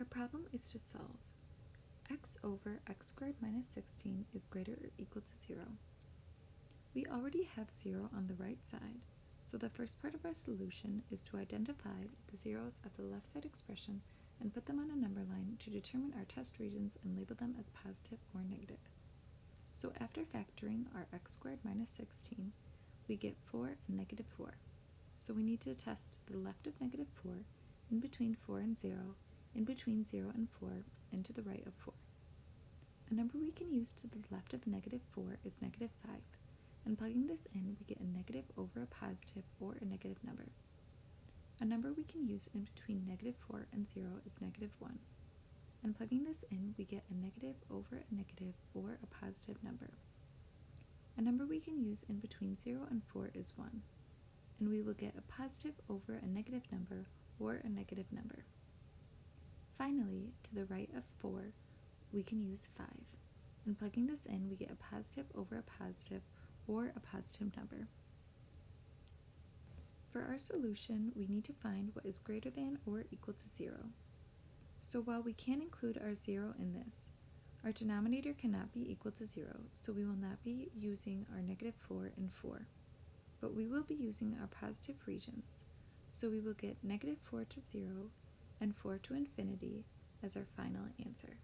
Our problem is to solve. x over x squared minus 16 is greater or equal to 0. We already have 0 on the right side, so the first part of our solution is to identify the zeros of the left side expression and put them on a number line to determine our test regions and label them as positive or negative. So after factoring our x squared minus 16, we get 4 and negative 4. So we need to test the left of negative 4, in between 4 and 0, in between 0 and 4, and to the right of 4. A number we can use to the left of negative 4 is negative 5, and plugging this in we get a negative over a positive or a negative number. A number we can use in between negative 4 and 0 is negative 1, and plugging this in we get a negative over a negative or a positive number. A number we can use in between 0 and 4 is 1, and we will get a positive over a negative number or a negative number. Finally, to the right of 4, we can use 5, and plugging this in we get a positive over a positive or a positive number. For our solution, we need to find what is greater than or equal to 0. So while we can include our 0 in this, our denominator cannot be equal to 0, so we will not be using our negative 4 and 4. But we will be using our positive regions, so we will get negative 4 to 0 and 4 to infinity as our final answer.